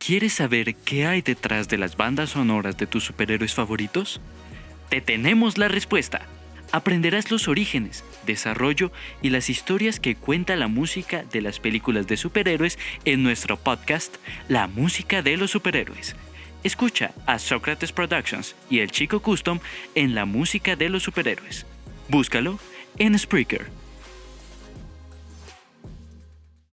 ¿Quieres saber qué hay detrás de las bandas sonoras de tus superhéroes favoritos? Te tenemos la respuesta. Aprenderás los orígenes, desarrollo y las historias que cuenta la música de las películas de superhéroes en nuestro podcast La música de los superhéroes. Escucha a Socrates Productions y el Chico Custom en La música de los superhéroes. Búscalo en Spreaker.